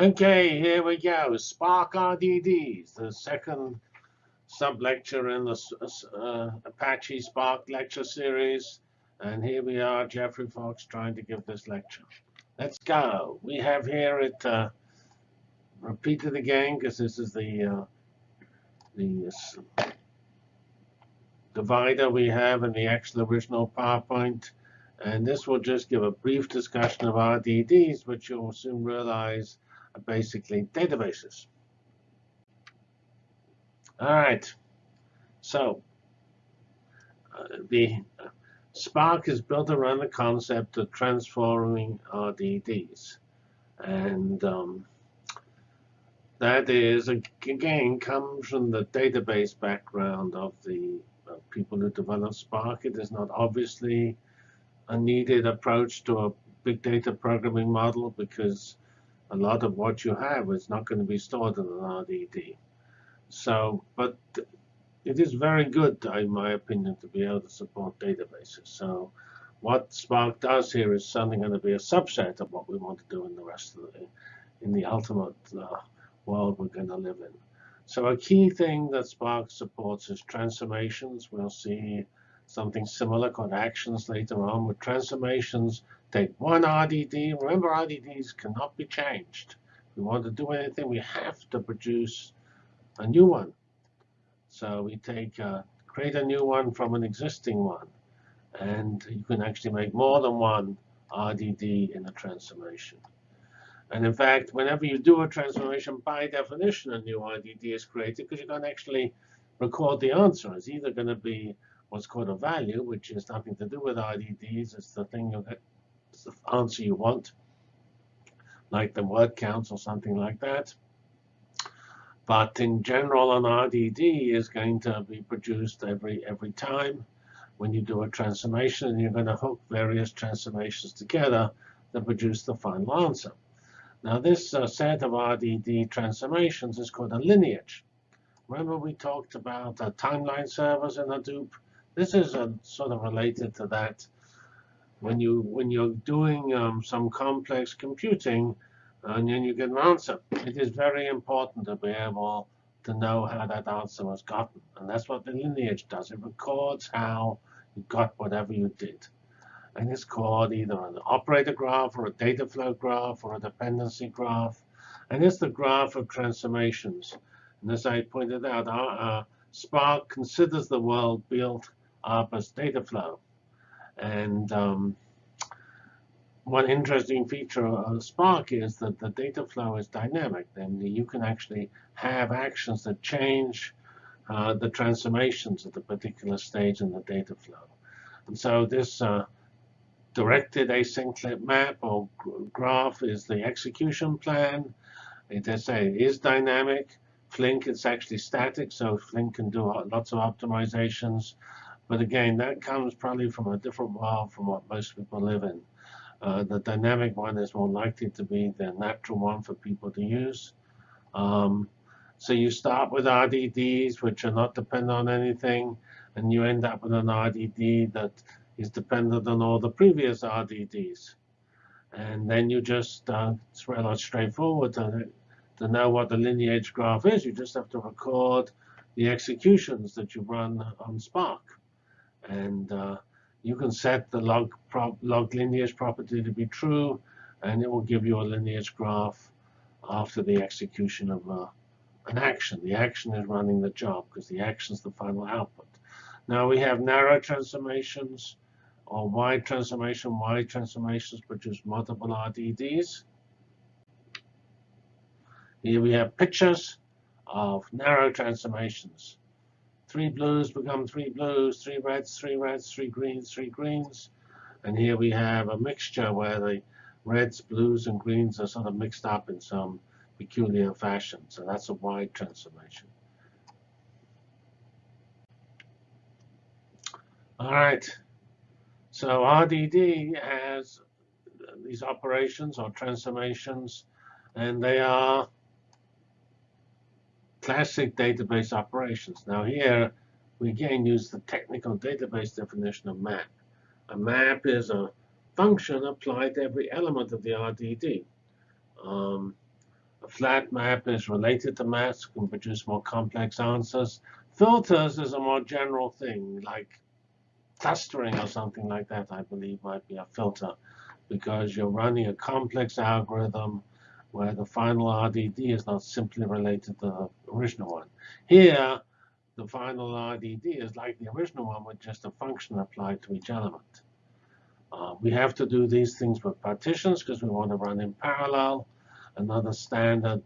Okay, here we go. Spark RDDs, the second sub-lecture in the uh, Apache Spark lecture series. And here we are, Geoffrey Fox, trying to give this lecture. Let's go. We have here it, uh, repeat it again, because this is the, uh, the divider we have in the actual original PowerPoint. And this will just give a brief discussion of RDDs, which you'll soon realize are basically databases. All right. So uh, the Spark is built around the concept of transforming RDDs. And um, that is, again, comes from the database background of the uh, people who develop Spark. It is not obviously a needed approach to a big data programming model because a lot of what you have is not going to be stored in an RDD. So, but it is very good, in my opinion, to be able to support databases. So what Spark does here is something going to be a subset of what we want to do in the rest of the, in the ultimate uh, world we're going to live in. So a key thing that Spark supports is transformations. We'll see something similar called actions later on. With transformations, take one RDD. Remember, RDDs cannot be changed. If we want to do anything, we have to produce a new one. So we take uh, create a new one from an existing one. And you can actually make more than one RDD in a transformation. And in fact, whenever you do a transformation, by definition, a new RDD is created because you can actually record the answer. It's either going to be what's called a value, which has nothing to do with RDDs. It's the thing you the answer you want, like the word counts or something like that. But in general, an RDD is going to be produced every every time when you do a transformation, and you're going to hook various transformations together to produce the final answer. Now, this uh, set of RDD transformations is called a lineage. Remember we talked about uh, timeline servers in Hadoop? This is uh, sort of related to that. When, you, when you're doing um, some complex computing, and then you get an answer. It is very important to be able to know how that answer was gotten. And that's what the lineage does. It records how you got whatever you did. And it's called either an operator graph or a data flow graph or a dependency graph. And it's the graph of transformations. And as I pointed out, our, uh, Spark considers the world built up as data flow. And um, one interesting feature of Spark is that the data flow is dynamic. Then you can actually have actions that change uh, the transformations at a particular stage in the data flow. And so this uh, directed acyclic map or graph is the execution plan. It is, is dynamic. Flink is actually static, so Flink can do lots of optimizations. But again, that comes probably from a different world from what most people live in. Uh, the dynamic one is more likely to be the natural one for people to use. Um, so you start with RDDs, which are not dependent on anything, and you end up with an RDD that is dependent on all the previous RDDs. And then you just, uh, it's rather straightforward to, to know what the lineage graph is. You just have to record the executions that you run on Spark. And uh, you can set the log, log lineage property to be true, and it will give you a lineage graph after the execution of uh, an action. The action is running the job because the action is the final output. Now we have narrow transformations or wide transformation. Wide transformations produce multiple RDDs. Here we have pictures of narrow transformations. Three blues become three blues, three reds, three reds, three greens, three greens. And here we have a mixture where the reds, blues, and greens are sort of mixed up in some peculiar fashion. So that's a wide transformation. All right. So RDD has these operations or transformations, and they are classic database operations. Now here, we again use the technical database definition of map. A map is a function applied to every element of the RDD. Um, A flat map is related to maps, can produce more complex answers. Filters is a more general thing, like clustering or something like that, I believe might be a filter, because you're running a complex algorithm where the final RDD is not simply related to the original one. Here, the final RDD is like the original one with just a function applied to each element. Uh, we have to do these things with partitions because we want to run in parallel. Another standard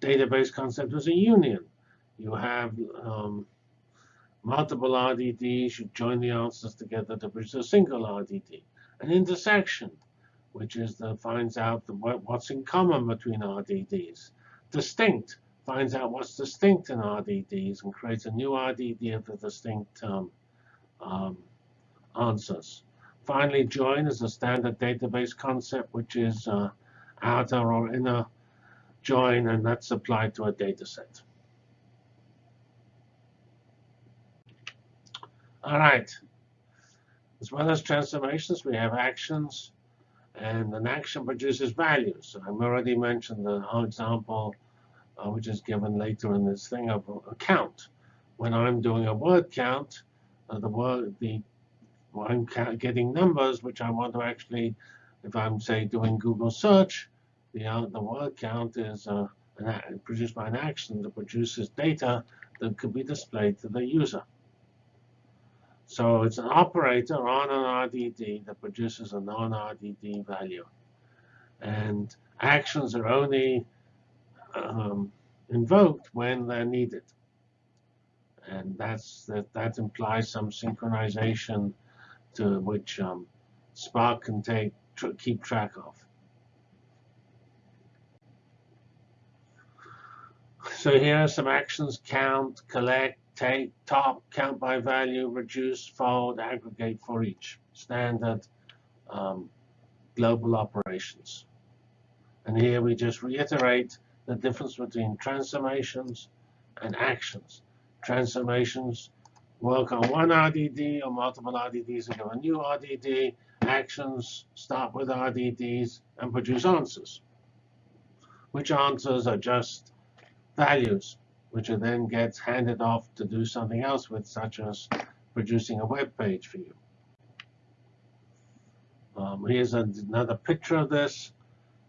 database concept is a union. You have um, multiple RDDs, you join the answers together to produce a single RDD. An intersection, which is the finds out the, what's in common between RDDs. Distinct, finds out what's distinct in RDDs and creates a new RDD of the distinct um, um, answers. Finally, join is a standard database concept, which is uh, outer or inner join, and that's applied to a data set. All right. As well as transformations, we have actions, and an action produces values. I've already mentioned the example uh, which is given later in this thing of a count. When I'm doing a word count, uh, the word the well, I'm getting numbers which I want to actually, if I'm say doing Google search, the uh, the word count is uh, produced by an action that produces data that could be displayed to the user. So it's an operator on an RDD that produces a non-RDD value. And actions are only um, invoked when they're needed. And that's that, that implies some synchronization to which um, Spark can take tr keep track of. So here are some actions, count, collect, take, top, count by value, reduce, fold, aggregate for each. Standard um, global operations. And here we just reiterate the difference between transformations and actions. Transformations work on one RDD or multiple RDDs give a new RDD. Actions start with RDDs and produce answers, which answers are just values, which are then gets handed off to do something else with, such as producing a web page for you. Um, here's another picture of this.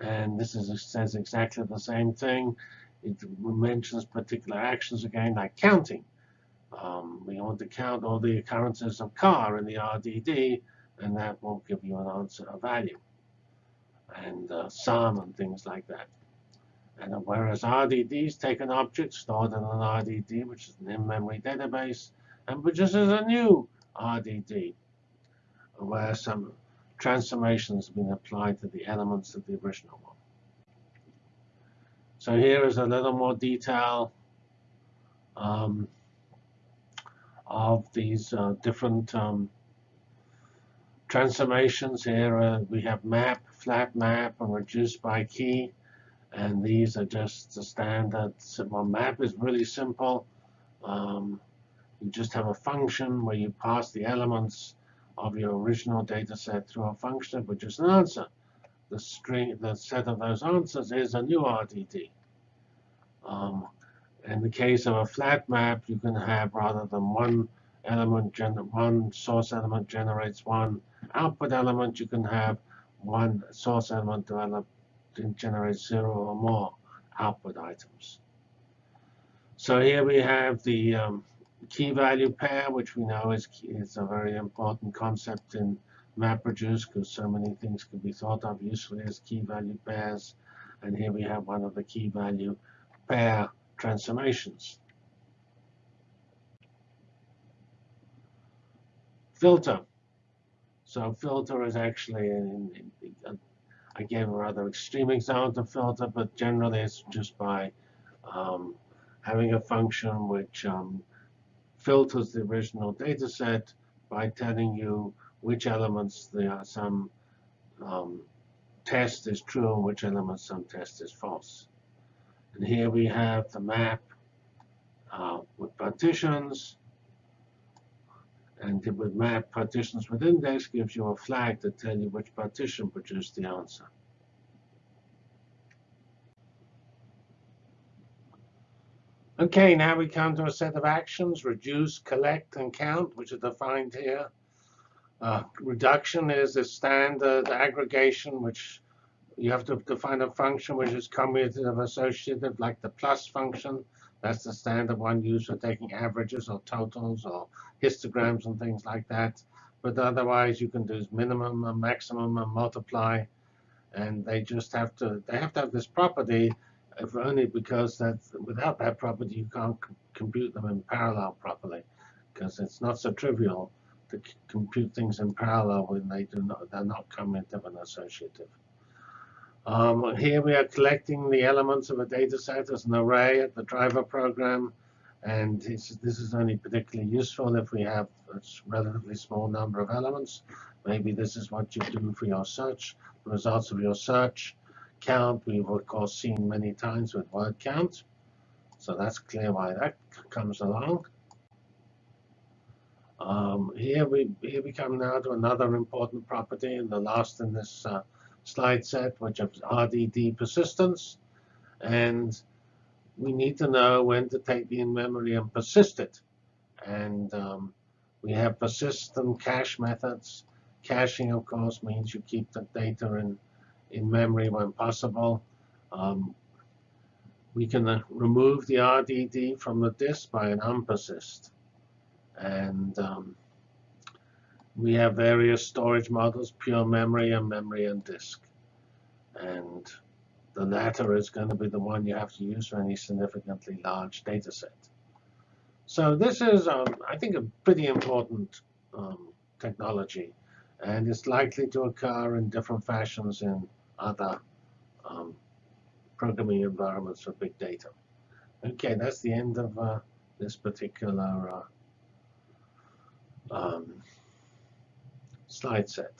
And this is, says exactly the same thing. It mentions particular actions again, like counting. Um, we want to count all the occurrences of car in the RDD, and that will give you an answer, a value, and uh, sum and things like that. And whereas RDDs take an object stored in an RDD, which is an in-memory database, and produces a new RDD, where some transformations have been applied to the elements of the original one. So here is a little more detail um, of these uh, different um, transformations. Here uh, we have map, flat map, and reduced by key. And these are just the standard simple map is really simple. Um, you just have a function where you pass the elements of your original data set through a function which is an answer. The string, the set of those answers is a new RDD. Um, in the case of a flat map, you can have rather than one element, one source element generates one output element, you can have one source element develop generates zero or more output items. So here we have the um, key value pair, which we know is, is a very important concept in MapReduce because so many things can be thought of usefully as key value pairs. And here we have one of the key value pair transformations. Filter. So filter is actually, in, in, in, I gave a rather extreme example of filter, but generally it's just by um, having a function which um, filters the original data set by telling you which elements the, are some um, test is true and which elements some test is false. And here we have the map uh, with partitions. And with map partitions with index gives you a flag to tell you which partition produced the answer. Okay, now we come to a set of actions, reduce, collect, and count, which are defined here. Uh, reduction is a standard aggregation, which you have to define a function which is commutative associative, like the plus function. That's the standard one used for taking averages or totals or histograms and things like that. But otherwise, you can do minimum and maximum and multiply. And they just have to, they have to have this property, if only because that without that property, you can't compute them in parallel properly. Because it's not so trivial to compute things in parallel when they do not, they're not commutative and associative. Um, here we are collecting the elements of a data set as an array at the driver program. And this is only particularly useful if we have a relatively small number of elements. Maybe this is what you do for your search, the results of your search. Count, we've of course seen many times with word count. So that's clear why that comes along. Um, here we here we come now to another important property, and the last in this uh, slide set, which is RDD persistence. And we need to know when to take the in-memory and persist it. And um, we have persistent cache methods. Caching, of course, means you keep the data in, in memory when possible. Um, we can uh, remove the RDD from the disk by an unpersist. And um, we have various storage models, pure memory and memory and disk. And the latter is going to be the one you have to use for any significantly large data set. So this is, um, I think, a pretty important um, technology. And it's likely to occur in different fashions in other um, programming environments for big data. OK, that's the end of uh, this particular uh, um, slide set.